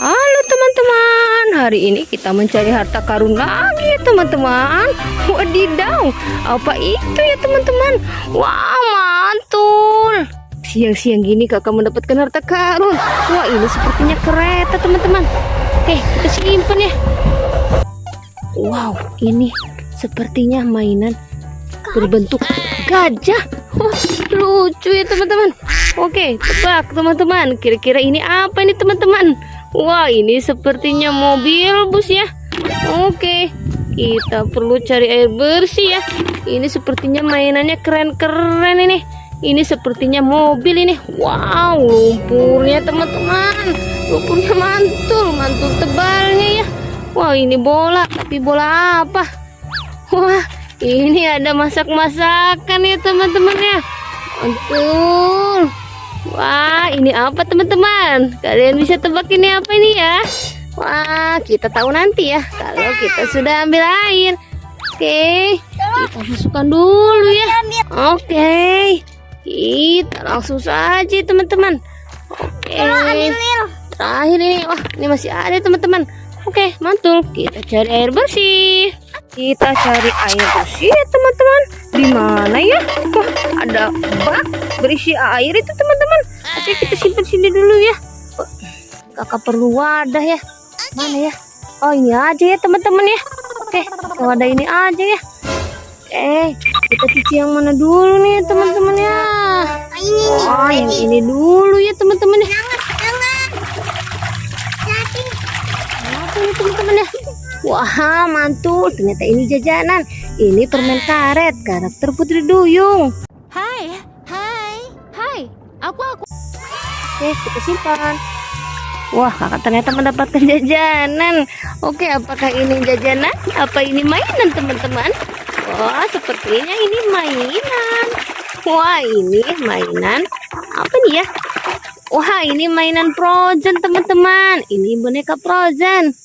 Halo teman-teman, hari ini kita mencari harta karun lagi ya teman-teman. Wadidaw, apa itu ya teman-teman? Wah mantul. Siang-siang gini kakak mendapatkan harta karun. Wah ini sepertinya kereta teman-teman. Oke kita simpan ya. Wow ini sepertinya mainan berbentuk gajah. Wah lucu ya teman-teman. Oke tebak teman-teman. Kira-kira ini apa ini teman-teman? Wah, ini sepertinya mobil bus ya. Oke, kita perlu cari air bersih ya. Ini sepertinya mainannya keren-keren ini. Ini sepertinya mobil ini. Wow, lumpurnya teman-teman. Lumpurnya mantul, mantul tebalnya ya. Wah, ini bola, tapi bola apa? Wah, ini ada masak-masakan ya teman-teman ya. Mantul. Wah, ini apa teman-teman? Kalian bisa tebak ini apa ini ya? Wah, kita tahu nanti ya kalau kita sudah ambil air. Oke, kita masukkan dulu ya. Oke, kita langsung saja teman-teman. Oke, terakhir ini, wah ini masih ada teman-teman. Oke, mantul. Kita cari air bersih. Kita cari air bersih ya teman-teman. Di mana ya? Wah, ada bak berisi air itu teman-teman. Oke, kita simpan sini dulu ya. Kakak perlu wadah ya. Mana ya? Oh, ini aja ya teman-teman ya. Oke, wadah ini aja ya. Eh, kita cuci yang mana dulu nih teman-teman ya? Oh, yang ini dulu ya teman-teman ya. Ini teman-teman ya? Wah, mantul. Ternyata ini jajanan. Ini permen karet karakter Putri Duyung. Hai, hai, hai. Aku aku. Oke, kita simpan. Wah, kakak ternyata mendapatkan jajanan. Oke, apakah ini jajanan? Apa ini mainan, teman-teman? Wah, sepertinya ini mainan. Wah, ini mainan. Apa nih ya? Wah, ini mainan Frozen, teman-teman. Ini boneka Frozen.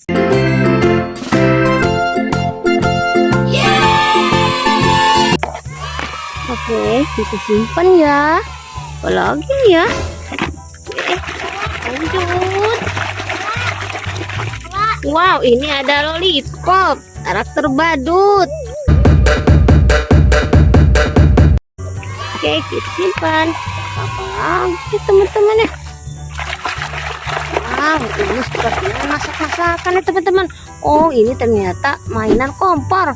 Oke, kita simpan ya. Nih ya? Lanjut. Wow, ini ada lollipop karakter badut. Oke, kita simpan. Apa lagi teman-teman ya? Wow, ini sepertinya masak-masakan ya teman-teman. Oh, ini ternyata mainan kompor.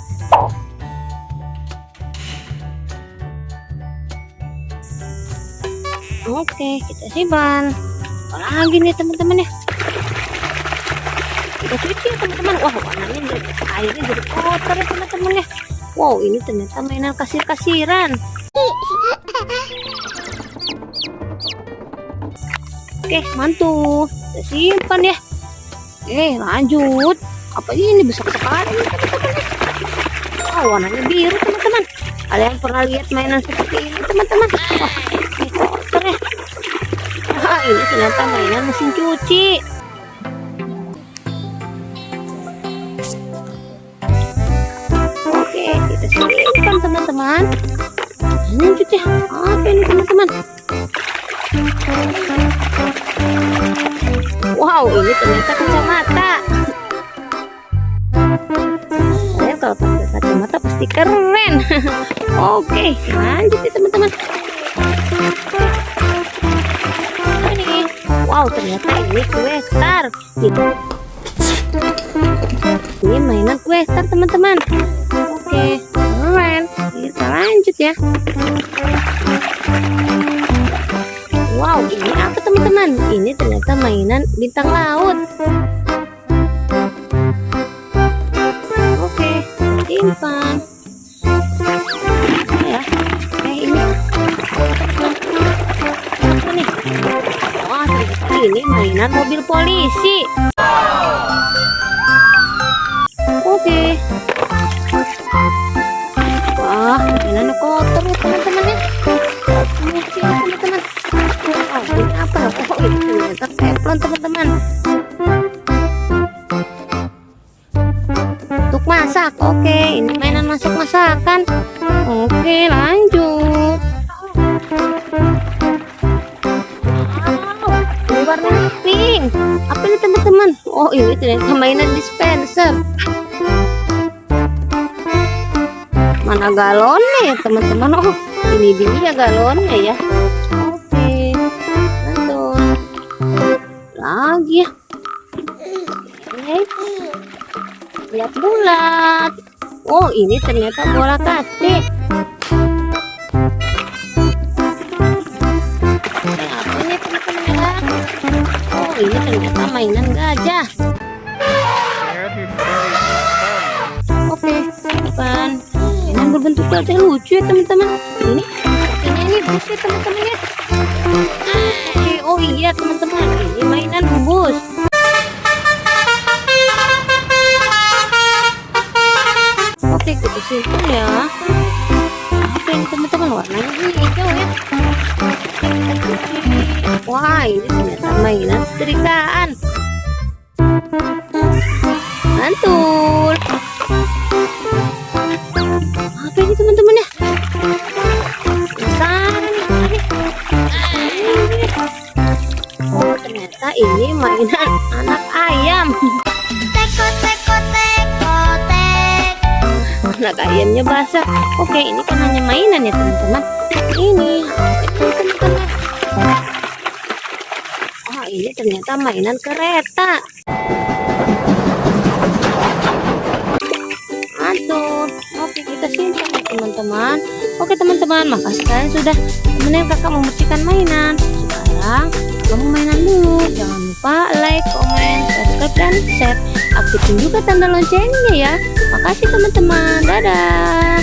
Oke, kita simpan. Apalagi nih teman-teman ya? Kita cuci ya teman-teman. Wah, warnanya jadi airnya jadi kotor ya teman-teman ya. Wow, ini ternyata mainan kasir-kasiran. Oke, mantul. Kita simpan ya. Oke, lanjut. Apa ini besar sekali teman-teman ya? Oh, warnanya biru teman-teman. Kalian pernah lihat mainan seperti ini teman-teman? Wah, ini. Wah, ini ternyata mainan mesin cuci. Oke, kita simpan teman-teman. Lanjut ya. Apa ini teman-teman? Wow, ini ternyata kacamata. Kalian kalau pakai kacamata pasti keren. Oke, lanjut ya teman-teman. Wow, ternyata ini kue star. Gitu. Ini mainan kue star teman-teman. Oke, keren. Kita lanjut ya. Wow, ini apa teman-teman? Ini ternyata mainan bintang laut. Oke, simpan. Polisi. Oke. Wah, mainannya kotor ya teman-teman ya. Ya teman-teman. Oh, ini apa? Oh, ini ternyata teman-teman. Oh ini ternyata mainan dispenser. Mana galonnya ya teman-teman? Oh ini dia galonnya ya. Oke, betul. Lagi ya. Lihat bulat. Oh ini ternyata bola teman-teman ya? Oh ini ternyata mainan bukan. Mainan berbentuk gajah lucu ya teman-teman. Ini ini ini bus ya teman-teman ya. Oh iya teman-teman. Ini mainan bus. Oke, kita simpan ya. Apa ini teman-teman warnanya hijau ya? Wah, ini ternyata mainan setrikaan. Mantul. Ternyata ini mainan anak ayam. Teko teko teko tek. Anak ayamnya basah. Oke, ini kan hanya mainan ya teman-teman. Ini? Oh, ini ternyata mainan kereta. Mantul. Oke, kita simpan ya teman-teman. Oke teman-teman, makasih kalian sudah temenin kakak membersihkan mainan. Sekarang kamu mainan dulu. Jangan lupa like, komen, subscribe, dan share. Aktifin juga tanda loncengnya ya. Makasih teman-teman. Dadah.